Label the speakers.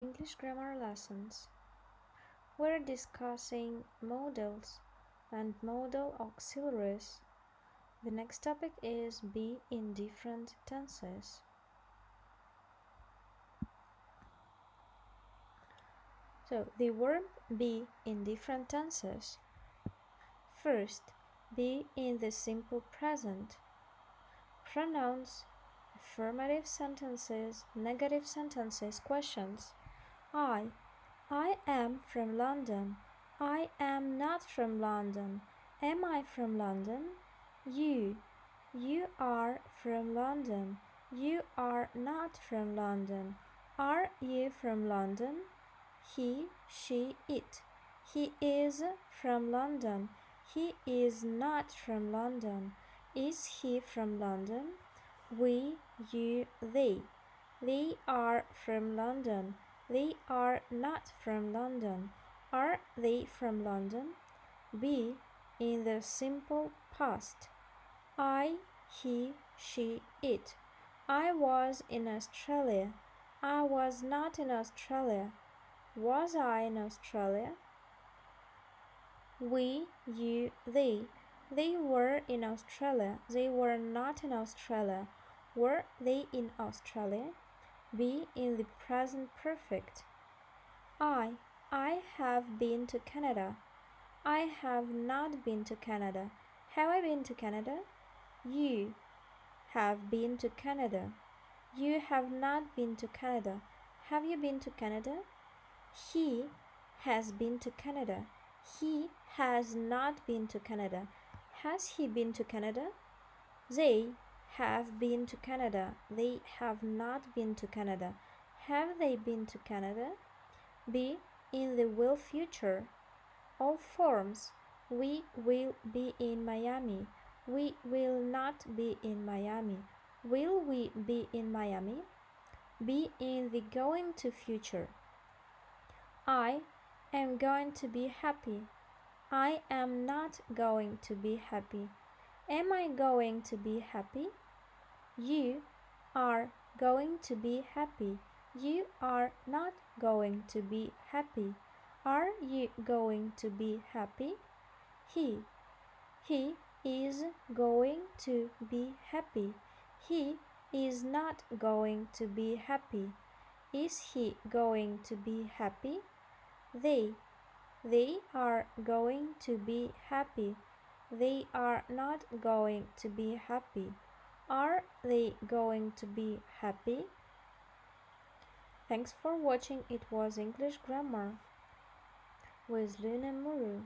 Speaker 1: English grammar lessons. We're discussing modals and modal auxiliaries. The next topic is be in different tenses. So, the verb be in different tenses. First, be in the simple present. Pronouns, affirmative sentences, negative sentences, questions. I. I am from London. I am not from London. Am I from London? You. You are from London. You are not from London. Are you from London? He, she, it. He is from London. He is not from London. Is he from London? We, you, they. They are from London. They are not from London. Are they from London? Be in the simple past. I, he, she, it. I was in Australia. I was not in Australia. Was I in Australia? We, you, they. They were in Australia. They were not in Australia. Were they in Australia? Be in the present perfect. I. I have been to Canada. I have not been to Canada. Have I been to Canada? You have been to Canada. You have not been to Canada. Have you been to Canada? He has been to Canada. He has not been to Canada. Has he been to Canada? They have been to Canada. They have not been to Canada. Have they been to Canada? Be in the will future. All forms. We will be in Miami. We will not be in Miami. Will we be in Miami? Be in the going to future. I am going to be happy. I am not going to be happy. Am I going to be happy? You are going to be happy. You are not going to be happy. Are you going to be happy? He. He is going to be happy. He is not going to be happy. Is he going to be happy? They. They are going to be happy. They are not going to be happy. Are they going to be happy? Thanks for watching. It was English Grammar with Luna Muru.